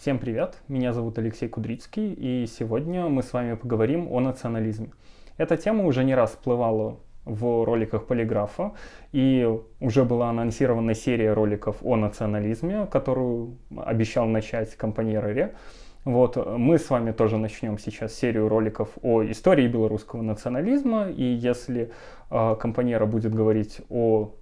Всем привет, меня зовут Алексей Кудрицкий, и сегодня мы с вами поговорим о национализме. Эта тема уже не раз всплывала в роликах Полиграфа, и уже была анонсирована серия роликов о национализме, которую обещал начать компания. Вот, мы с вами тоже начнем сейчас серию роликов о истории белорусского национализма, и если э, компаньера будет говорить о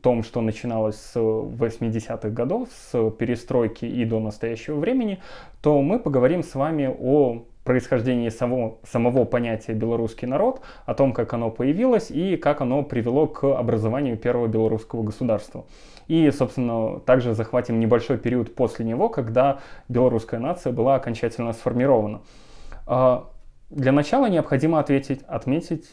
том, что начиналось с 80-х годов, с перестройки и до настоящего времени, то мы поговорим с вами о происхождении самого, самого понятия «белорусский народ», о том, как оно появилось и как оно привело к образованию первого белорусского государства. И, собственно, также захватим небольшой период после него, когда белорусская нация была окончательно сформирована. А, для начала необходимо ответить, отметить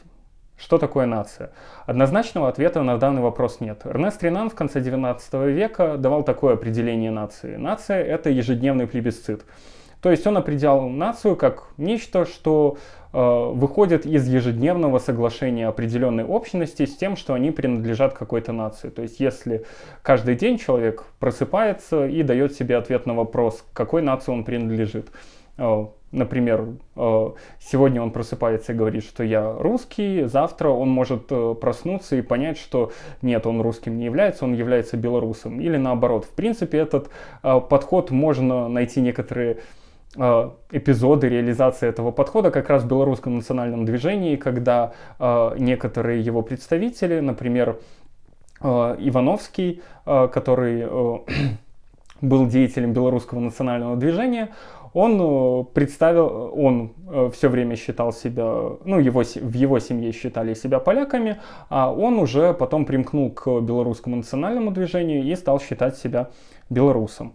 что такое нация? Однозначного ответа на данный вопрос нет. Эрнест Ренан в конце 19 века давал такое определение нации. Нация – это ежедневный плебисцит. То есть он определял нацию как нечто, что э, выходит из ежедневного соглашения определенной общности с тем, что они принадлежат какой-то нации. То есть если каждый день человек просыпается и дает себе ответ на вопрос, какой нации он принадлежит, э, Например, э, сегодня он просыпается и говорит, что я русский, завтра он может э, проснуться и понять, что нет, он русским не является, он является белорусом. Или наоборот. В принципе, этот э, подход можно найти некоторые эпизоды реализации этого подхода как раз в белорусском национальном движении, когда некоторые его представители, например, Ивановский, который был деятелем белорусского национального движения, он э, представил, он э, все время считал себя, ну, его, в его семье считали себя поляками, а он уже потом примкнул к белорусскому национальному движению и стал считать себя белорусом.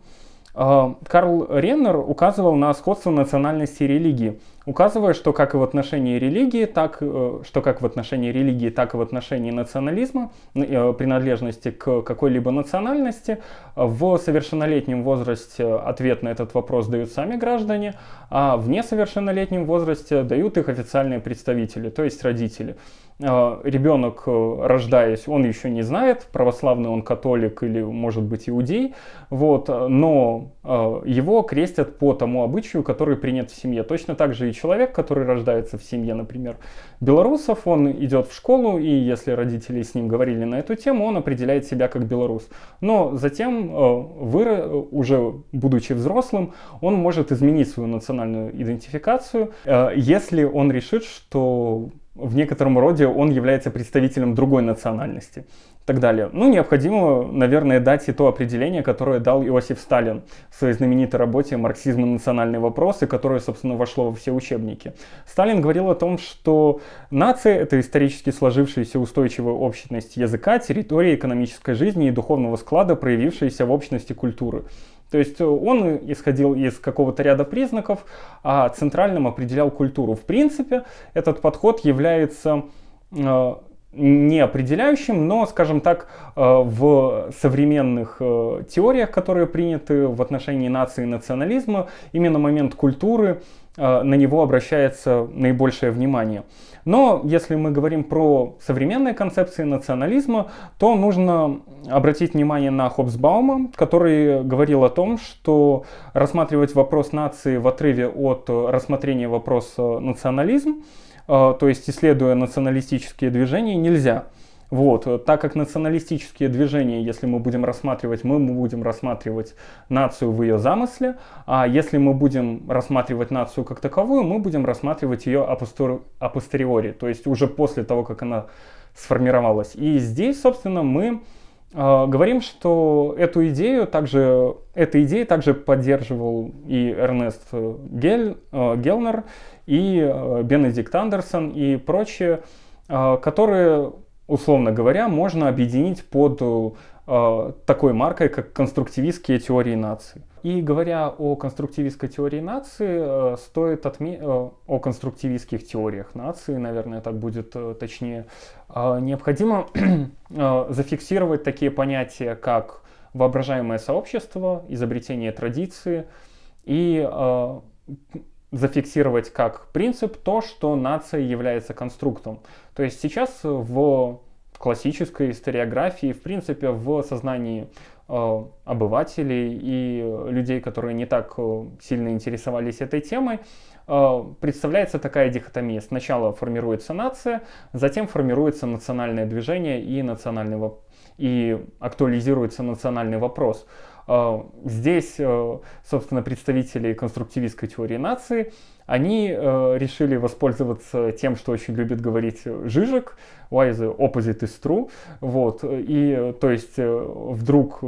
Карл Реннер указывал на сходство национальности и религии, указывая, что как и в отношении религии, так, э, что как в отношении религии, так и в отношении национализма, э, принадлежности к какой-либо национальности, в совершеннолетнем возрасте ответ на этот вопрос дают сами граждане, а в несовершеннолетнем возрасте дают их официальные представители, то есть родители. А, ребенок, э, рождаясь, он еще не знает, православный он католик или, может быть, иудей, вот, но э, его крестят по тому обычаю, который принят в семье. Точно так же человек, который рождается в семье, например, белорусов, он идет в школу, и если родители с ним говорили на эту тему, он определяет себя как белорус. Но затем, э, вы, уже будучи взрослым, он может изменить свою национальную идентификацию, если он решит, что в некотором роде он является представителем другой национальности так далее. Ну, необходимо, наверное, дать и то определение, которое дал Иосиф Сталин в своей знаменитой работе «Марксизм и национальные вопросы», которое, собственно, вошло во все учебники. Сталин говорил о том, что нация — это исторически сложившаяся устойчивая общность языка, территории, экономической жизни и духовного склада, проявившаяся в общности культуры. То есть он исходил из какого-то ряда признаков, а центральным определял культуру. В принципе, этот подход является э, не определяющим, но, скажем так, э, в современных теориях, которые приняты в отношении нации и национализма, именно момент культуры, на него обращается наибольшее внимание. Но если мы говорим про современные концепции национализма, то нужно обратить внимание на Хобсбаума, который говорил о том, что рассматривать вопрос нации в отрыве от рассмотрения вопроса национализм, э, то есть исследуя националистические движения, нельзя. Вот, так как националистические движения, если мы будем рассматривать, мы будем рассматривать нацию в ее замысле, а если мы будем рассматривать нацию как таковую, мы будем рассматривать ее апостериори, то есть уже после того, как она сформировалась. И здесь, собственно, мы говорим, что эту идею также, эта идея также поддерживал и Эрнест Гель, э, Гелнер, и э, Бенедикт Андерсон, и прочие, которые условно говоря, можно объединить под такой маркой, как конструктивистские теории нации. И говоря о конструктивистской теории нации, э, стоит отметить, э, о конструктивистских теориях нации, наверное, так будет э, точнее, необходимо зафиксировать такие понятия, как воображаемое сообщество, изобретение традиции и зафиксировать как принцип то, что нация является конструктом. То есть сейчас в классической историографии, в принципе, в сознании обывателей и людей, которые не так э, сильно интересовались этой темой, э, представляется такая дихотомия. Сначала формируется нация, затем формируется национальное движение и, национальный, и актуализируется национальный вопрос. Здесь, собственно, представители конструктивистской теории нации – они э, решили воспользоваться тем, что очень любит говорить Жижик, why the opposite is true, вот, и то есть э, вдруг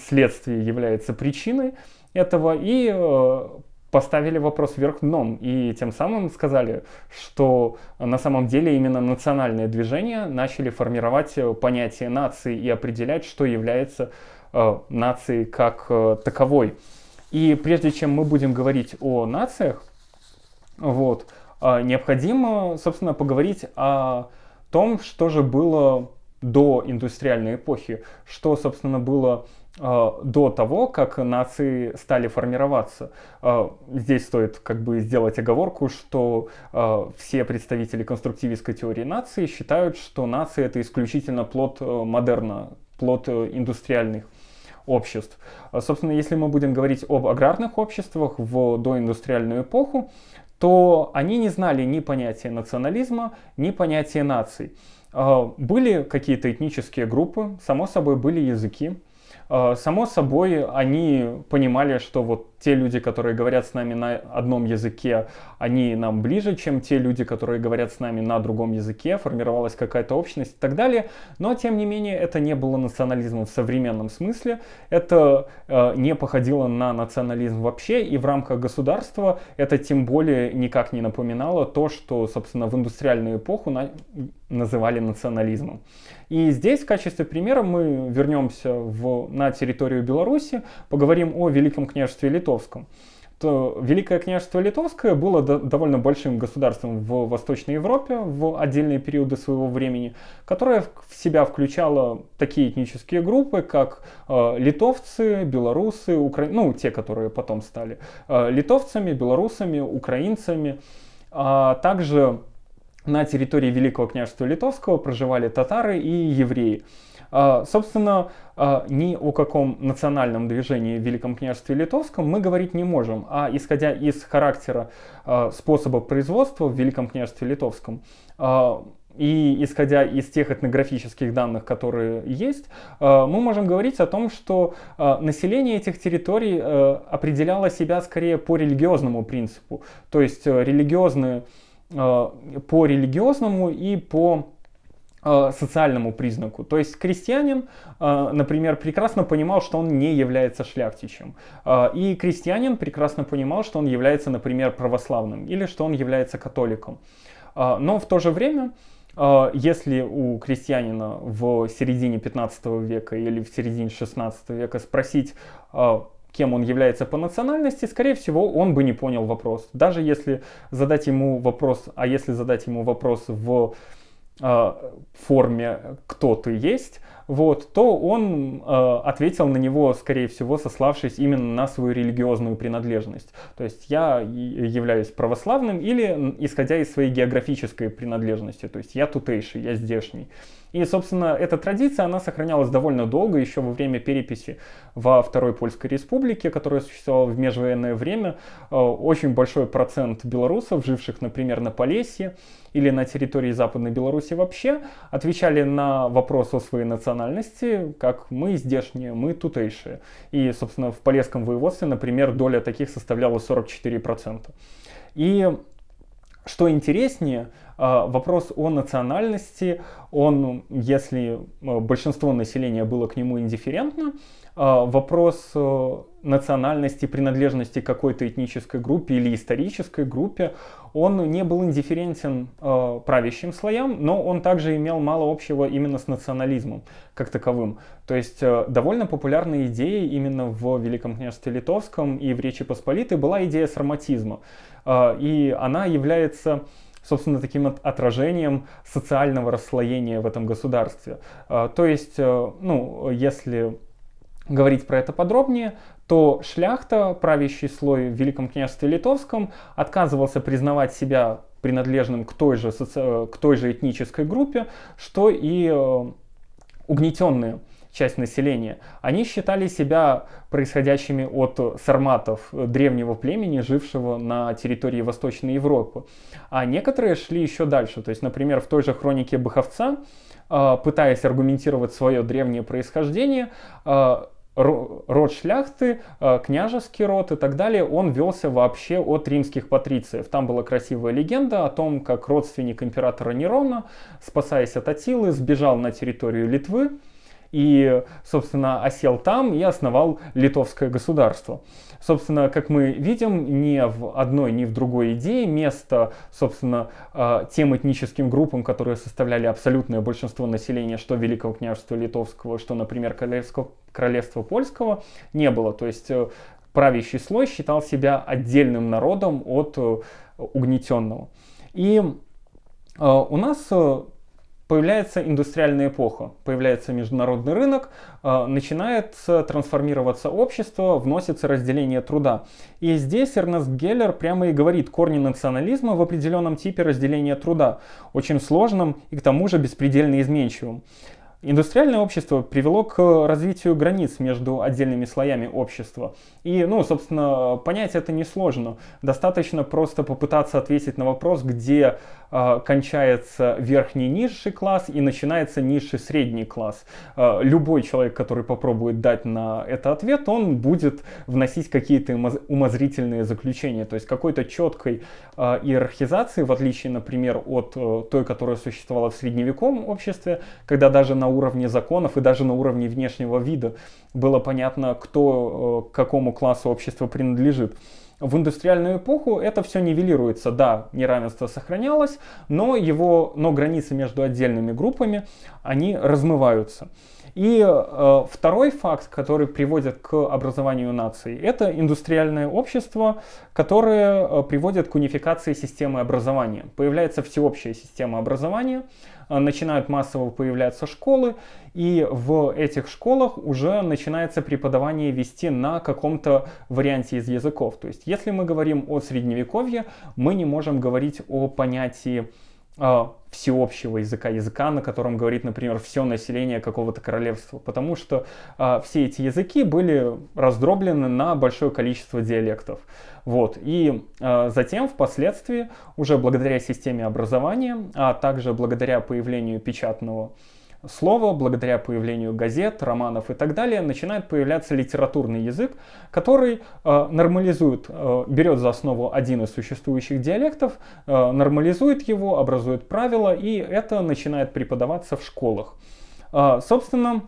следствие является причиной этого, и э, поставили вопрос вверх дном, и тем самым сказали, что на самом деле именно национальные движения начали формировать понятие нации и определять, что является э, нацией как э, таковой. И прежде чем мы будем говорить о нациях, вот. А, необходимо, собственно, поговорить о том, что же было до индустриальной эпохи, что, собственно, было до того, как нации стали формироваться. Здесь стоит как бы сделать оговорку, что все представители конструктивистской теории нации считают, что нация это исключительно плод э, модерна, плод э, индустриальных обществ. Собственно, если мы будем говорить об аграрных обществах в доиндустриальную эпоху, то они не знали ни понятия национализма, ни понятия наций. А, были какие-то этнические группы, само собой были языки, а, само собой, они понимали, что вот те люди, которые говорят с нами на одном языке, они нам ближе, чем те люди, которые говорят с нами на другом языке, формировалась какая-то общность и так далее. Но, тем не менее, это не было национализмом в современном смысле, это э, не походило на национализм вообще, и в рамках государства это тем более никак не напоминало то, что, собственно, в индустриальную эпоху на называли национализмом. И здесь в качестве примера мы вернемся в, на территорию Беларуси, поговорим о Великом княжестве Литовском. То Великое княжество Литовское было до, довольно большим государством в Восточной Европе в отдельные периоды своего времени, которое в себя включало такие этнические группы, как э, литовцы, белорусы, укра... ну, те, которые потом стали э, литовцами, белорусами, украинцами, а также на территории Великого княжества Литовского проживали татары и евреи. А, собственно, а, ни о каком национальном движении в Великом княжестве Литовском мы говорить не можем, а исходя из характера а, способа производства в Великом княжестве Литовском, и исходя из тех этнографических данных, которые есть, мы можем говорить о том, что население этих территорий определяло себя скорее по религиозному принципу. То есть религиозные Э, по религиозному и по э, социальному признаку. То есть крестьянин, э, например, прекрасно понимал, что он не является шляхтичем. И крестьянин прекрасно понимал, что он является, например, православным или что он является католиком. Но в то же время, если у крестьянина в середине 15 века или в середине 16 века спросить, кем он является по национальности, скорее всего, он бы не понял вопрос. Даже если задать ему вопрос, а если задать ему вопрос в э, форме «кто ты есть», вот, то он э, ответил на него, скорее всего, сославшись именно на свою религиозную принадлежность. То есть я являюсь православным или исходя из своей географической принадлежности, то есть я тутейший, я здешний. И, собственно, эта традиция, она сохранялась довольно долго, еще во время переписи во Второй Польской Республике, которая существовала в межвоенное время. Э, очень большой процент белорусов, живших, например, на Полесье или на территории Западной Беларуси вообще, отвечали на вопрос о своей национальности, как мы здешние, мы тутейшие. И, собственно, в Полесском воеводстве, например, доля таких составляла 44%. И что интереснее, а, вопрос о национальности, он, если а, большинство населения было к нему индифферентно, а, вопрос э, национальности, принадлежности какой-то этнической группе или исторической группе, он не был индифферентен правящим слоям, но он также имел мало общего именно с национализмом как таковым. То есть э, довольно популярной идеей именно в Великом княжестве Литовском и в Речи Посполитой была идея сарматизма. И она является собственно, таким отражением социального расслоения в этом государстве. А, то есть, э, ну, если говорить про это подробнее, то шляхта, правящий слой в Великом княжестве Литовском, отказывался признавать себя принадлежным к той же, соци... к той же этнической группе, что и э, угнетенные часть населения, они считали себя происходящими от сарматов, древнего племени, жившего на территории Восточной Европы. А некоторые шли еще дальше. То есть, например, в той же хронике Баховца, а, пытаясь аргументировать свое древнее происхождение, а, род шляхты, а, княжеский род и так далее, он велся вообще от римских патрициев. Там была красивая легенда о том, как родственник императора Нерона, спасаясь от Атилы, сбежал на территорию Литвы, и, собственно, осел там и основал литовское государство. Собственно, как мы видим, ни в одной, ни в другой идее место, собственно, а, тем этническим группам, которые составляли абсолютное большинство населения, что Великого княжества Литовского, что, например, Королевского, Королевства Польского, не было. То есть э, правящий слой считал себя отдельным народом от э, угнетенного. И э, у нас Появляется индустриальная эпоха, появляется международный рынок, э, начинает трансформироваться общество, вносится разделение труда. И здесь Эрнест Геллер прямо и говорит корни национализма в определенном типе разделения труда, очень сложном и к тому же беспредельно изменчивым. Индустриальное общество привело к развитию границ между отдельными слоями общества. И, ну, собственно, понять это несложно. Достаточно просто попытаться ответить на вопрос, где э, кончается верхний низший класс и начинается низший средний класс. Э, любой человек, который попробует дать на это ответ, он будет вносить какие-то умозрительные заключения. То есть какой-то четкой э, иерархизации, в отличие, например, от э, той, которая существовала в средневековом обществе, когда даже на уровне законов и даже на уровне внешнего вида было понятно, кто э, к какому классу общества принадлежит. В индустриальную эпоху это все нивелируется. Да, неравенство сохранялось, но, его, но границы между отдельными группами, они размываются. И э, второй факт, который приводит к образованию наций, это индустриальное общество, которое э, приводит к унификации системы образования. Появляется всеобщая система образования, э, начинают массово появляться школы, и в этих школах уже начинается преподавание вести на каком-то варианте из языков. То есть, если мы говорим о средневековье, мы не можем говорить о понятии всеобщего языка, языка, на котором говорит, например, все население какого-то королевства, потому что э, все эти языки были раздроблены на большое количество диалектов. Вот. И э, затем, впоследствии, уже благодаря системе образования, а также благодаря появлению печатного слова, благодаря появлению газет, романов и так далее, начинает появляться литературный язык, который э, нормализует, э, берет за основу один из существующих диалектов, э, нормализует его, образует правила, и это начинает преподаваться в школах. Э, собственно,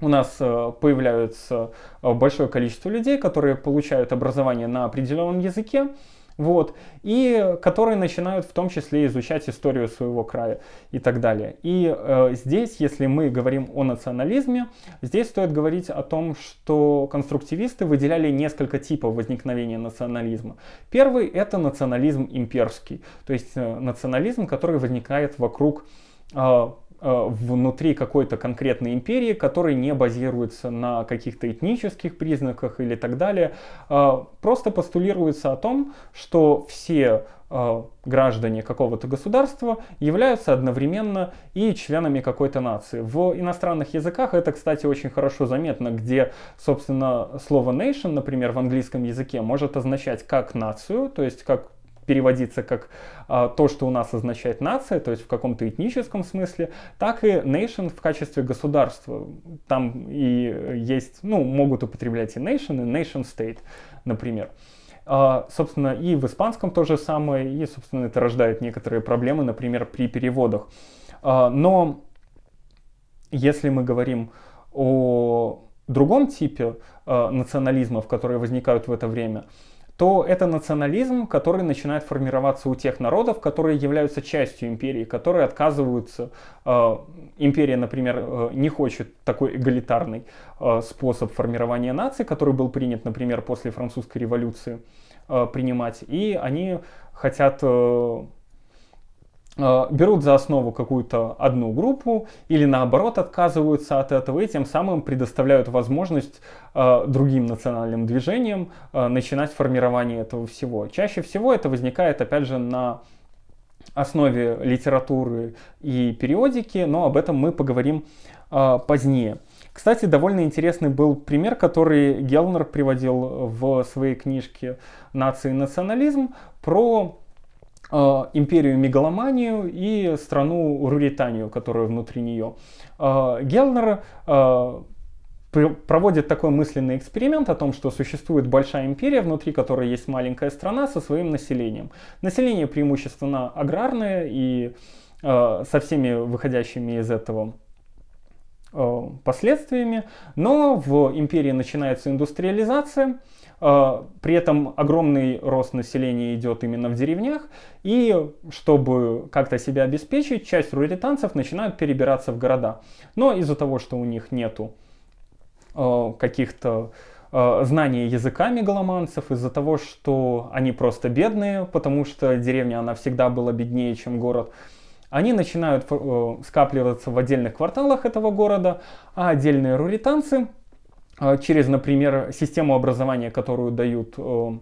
у нас э, появляется э, большое количество людей, которые получают образование на определенном языке, вот, и которые начинают в том числе изучать историю своего края и так далее. И э, здесь, если мы говорим о национализме, здесь стоит говорить о том, что конструктивисты выделяли несколько типов возникновения национализма. Первый это национализм имперский, то есть э, национализм, который возникает вокруг э, внутри какой-то конкретной империи, который не базируется на каких-то этнических признаках или так далее. Э, просто постулируется о том, что все э, граждане какого-то государства являются одновременно и членами какой-то нации. В иностранных языках это, кстати, очень хорошо заметно, где, собственно, слово nation, например, в английском языке может означать как нацию, то есть как переводиться как а, то, что у нас означает нация, то есть в каком-то этническом смысле, так и nation в качестве государства. Там и есть, ну, могут употреблять и nation, и nation state, например. А, собственно, и в испанском то же самое, и, собственно, это рождает некоторые проблемы, например, при переводах. А, но если мы говорим о другом типе а, национализмов, которые возникают в это время, то это национализм, который начинает формироваться у тех народов, которые являются частью империи, которые отказываются. Э, империя, например, э, не хочет такой эгалитарный э, способ формирования нации, который был принят, например, после французской революции, принимать, и они хотят Э, берут за основу какую-то одну группу или наоборот отказываются от этого и тем самым предоставляют возможность э, другим национальным движениям э, начинать формирование этого всего. Чаще всего это возникает опять же на основе литературы и периодики, но об этом мы поговорим позднее. Кстати, довольно интересный был пример, который Гелнер приводил в своей книжке «Нация и национализм» про э, империю мегаломанию и страну Руританию, которая внутри нее. Э, Гелнер э, проводит такой мысленный эксперимент о том, что существует большая империя, внутри которой есть маленькая страна со своим населением. Население преимущественно аграрное и э, со всеми выходящими из этого Э, последствиями, но в империи начинается индустриализация, э, при этом огромный рост населения идет именно в деревнях, и чтобы как-то себя обеспечить, часть руританцев начинают перебираться в города. Но из-за того, что у них нету э, каких-то знания языка мегаломанцев, из-за того, что они просто бедные, потому что деревня, она всегда была беднее, чем город, они начинают э, скапливаться в отдельных кварталах этого города, а отдельные руританцы э, через, например, систему образования, которую дают э,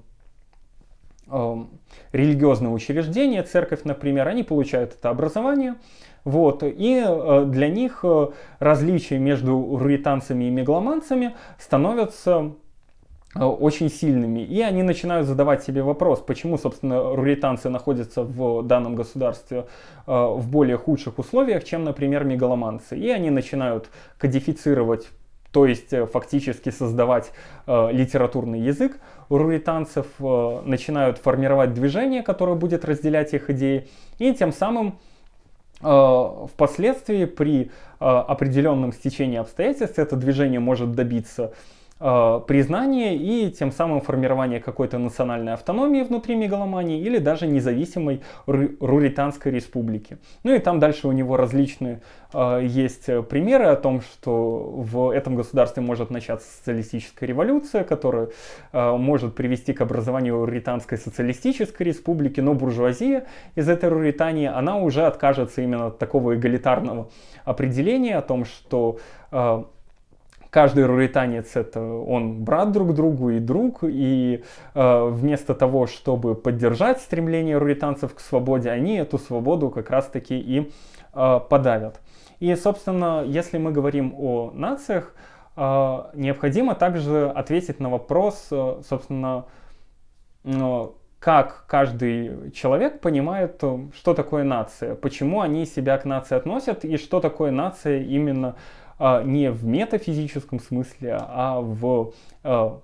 религиозные учреждения, церковь, например, они получают это образование. Вот, и для них различия между руританцами и мегаломанцами становятся очень сильными. И они начинают задавать себе вопрос, почему, собственно, руританцы находятся в данном государстве э, в более худших условиях, чем, например, мегаломанцы. И они начинают кодифицировать то есть э, фактически создавать э, литературный язык руританцев, э, начинают формировать движение, которое будет разделять их идеи, и тем самым э, впоследствии при э, определенном стечении обстоятельств это движение может добиться Э, признание и тем самым формирование какой-то национальной автономии внутри мегаломании или даже независимой Руританской республики. Ну и там дальше у него различные э, есть примеры о том, что в этом государстве может начаться социалистическая революция, которая э, может привести к образованию Руританской социалистической республики, но буржуазия из этой Руритании, она уже откажется именно от такого эгалитарного определения о том, что э, каждый руританец это он брат друг другу и друг, и э, вместо того, чтобы поддержать стремление руританцев к свободе, они эту свободу как раз-таки и э, подавят. И, собственно, если мы говорим о нациях, э, необходимо также ответить на вопрос, э, собственно, э, как каждый человек понимает, что такое нация, почему они себя к нации относят и что такое нация именно а, не в метафизическом смысле, а в а,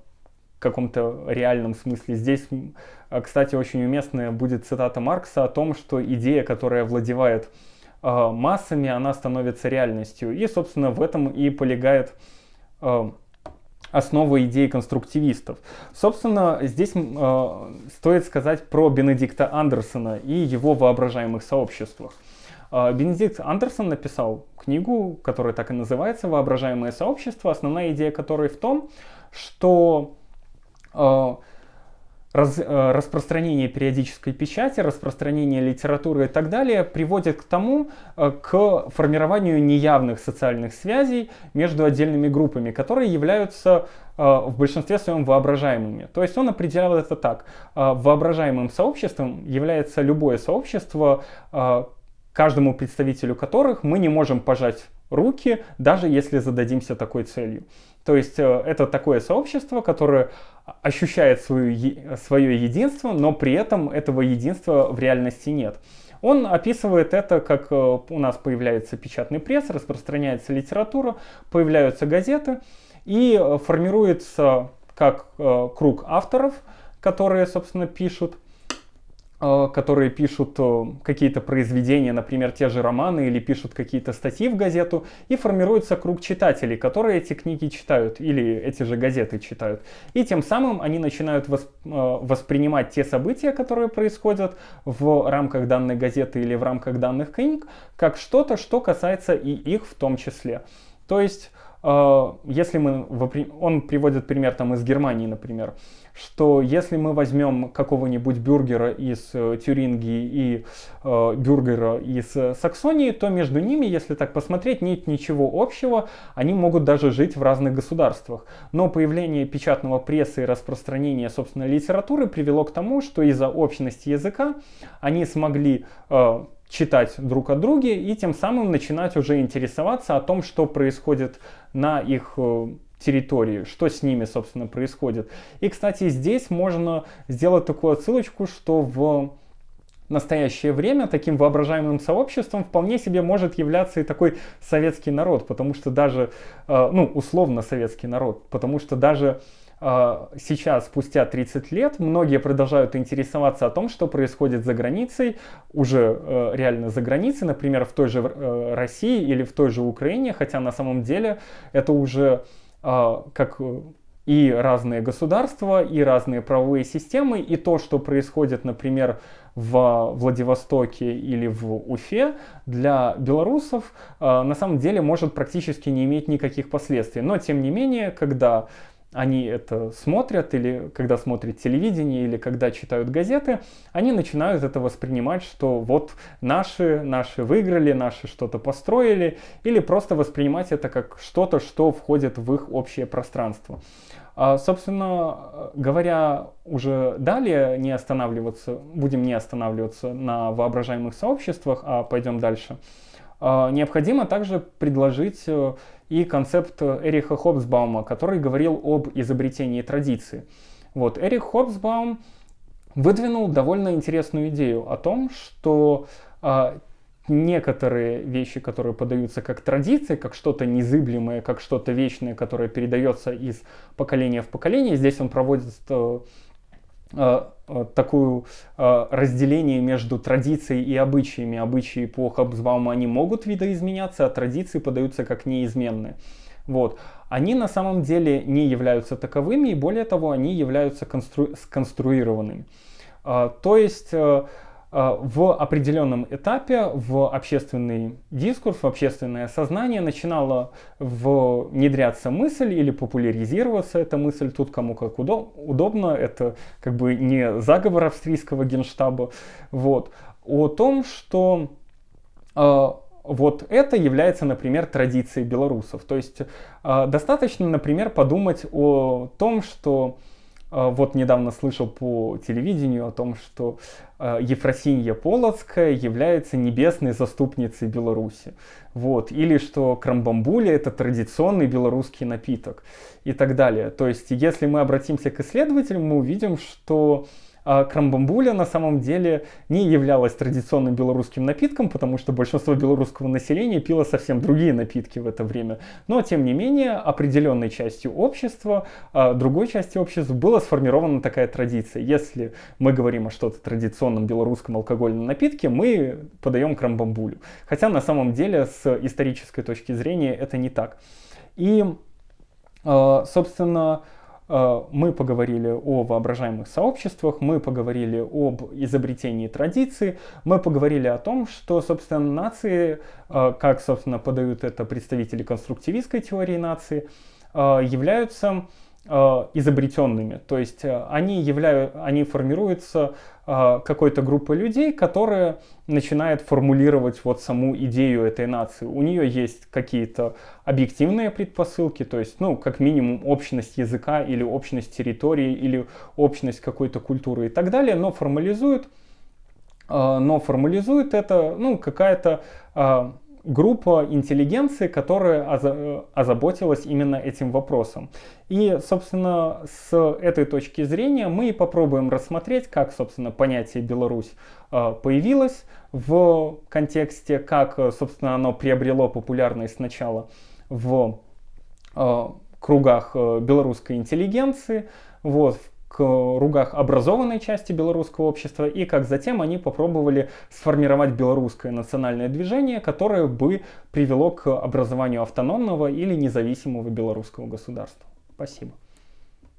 каком-то реальном смысле. Здесь, а, кстати, очень уместная будет цитата Маркса о том, что идея, которая владевает массами, она становится реальностью. И, собственно, в этом и полегает основа идеи конструктивистов. Собственно, здесь стоит сказать про Бенедикта Андерсона и его воображаемых сообществах. А, Бенедикт Андерсон написал книгу, которая так и называется «Воображаемое сообщество», основная идея которой в том, что а, раз, а, распространение периодической печати, распространение литературы и так далее приводит к тому, к формированию неявных социальных связей между отдельными группами, которые являются в большинстве своем воображаемыми. То есть он определял это так. Воображаемым сообществом является любое сообщество, каждому представителю которых мы не можем пожать руки, даже если зададимся такой целью. То есть э, это такое сообщество, которое ощущает свою, свое единство, но при этом этого единства в реальности нет. Он описывает это, как э, у нас появляется печатный пресс, распространяется литература, появляются газеты и э, формируется как круг авторов, которые, собственно, пишут, которые пишут э, какие-то произведения, например, те же романы или пишут какие-то статьи в газету, и формируется круг читателей, которые эти книги читают или эти же газеты читают. И тем самым они начинают э, воспринимать те события, которые происходят в рамках данной газеты или в рамках данных книг, как что-то, что касается и их в том числе. То есть если мы, он приводит пример там из Германии, например, что если мы возьмем какого-нибудь бюргера из э, Тюрингии и э, бюргера из э, Саксонии, то между ними, если так посмотреть, нет ничего общего, они могут даже жить в разных государствах. Но появление печатного пресса и распространение, собственно, литературы привело к тому, что из-за общности языка они смогли э, читать друг о друге и тем самым начинать уже интересоваться о том, что происходит на их э, территории, что с ними, собственно, происходит. И, кстати, здесь можно сделать такую отсылочку, что в настоящее время таким воображаемым сообществом вполне себе может являться и такой советский народ, потому что даже, э, ну, условно советский народ, потому что даже сейчас, спустя 30 лет, многие продолжают интересоваться о том, что происходит за границей, уже э, реально за границей, например, в той же России или в той же Украине, хотя на самом деле это уже как и разные государства, и разные правовые системы, и то, что происходит, например, в Владивостоке или в Уфе, для белорусов э, на самом деле может практически не иметь никаких последствий. Но, тем не менее, когда они это смотрят, или когда смотрят телевидение, или когда читают газеты, они начинают это воспринимать, что вот наши, наши выиграли, наши что-то построили, или просто воспринимать это как что-то, что входит в их общее пространство. А, собственно говоря, уже далее не останавливаться, будем не останавливаться на воображаемых сообществах, а пойдем дальше. А, необходимо также предложить э, и концепт Эриха Хобсбаума, который говорил об изобретении традиции. Вот, Эрих Хобсбаум выдвинул довольно интересную идею о том, что а, некоторые вещи, которые подаются как традиции, как что-то незыблемое, как что-то вечное, которое передается из поколения в поколение. Здесь он проводит э, э, такую э, разделение между традицией и обычаями. Обычаи по Хабсбауму они могут видоизменяться, а традиции подаются как неизменные. Вот. Они на самом деле не являются таковыми, и более того, они являются констру... сконструированными. Э, то есть в определенном этапе в общественный дискурс, в общественное сознание начинала внедряться мысль или популяризироваться эта мысль, тут кому как удобно, это как бы не заговор австрийского генштаба, вот, о том, что э, вот это является, например, традицией белорусов. То есть э, достаточно, например, подумать о том, что вот недавно слышал по телевидению о том, что а, Ефросинья Полоцкая является небесной заступницей Беларуси. Вот. Или что крамбамбуля это традиционный белорусский напиток и так далее. То есть, если мы обратимся к исследователям, мы увидим, что а крамбамбуля на самом деле не являлась традиционным белорусским напитком, потому что большинство белорусского населения пило совсем другие напитки в это время. Но, тем не менее, определенной частью общества, а другой части общества была сформирована такая традиция. Если мы говорим о что-то традиционном белорусском алкогольном напитке, мы подаем крамбамбулю. Хотя на самом деле с исторической точки зрения это не так. И, а, собственно, мы поговорили о воображаемых сообществах, мы поговорили об изобретении традиций, мы поговорили о том, что, собственно, нации, э, как, собственно, подают это представители конструктивистской теории нации, э, являются Э, изобретенными. То есть э, они, являют, они формируются э, какой-то группой людей, которая начинает формулировать вот саму идею этой нации. У нее есть какие-то объективные предпосылки, то есть, ну, как минимум, общность языка или общность территории или общность какой-то культуры и так далее, но формализует, но формализует это, ну, какая-то группа интеллигенции, которая озаботилась именно этим вопросом. И, собственно, с этой точки зрения мы попробуем рассмотреть, как, собственно, понятие Беларусь э, появилось в контексте, как, собственно, оно приобрело популярность сначала в э, кругах э, белорусской интеллигенции, вот, кругах образованной части белорусского общества и как затем они попробовали сформировать белорусское национальное движение, которое бы привело к образованию автономного или независимого белорусского государства. Спасибо.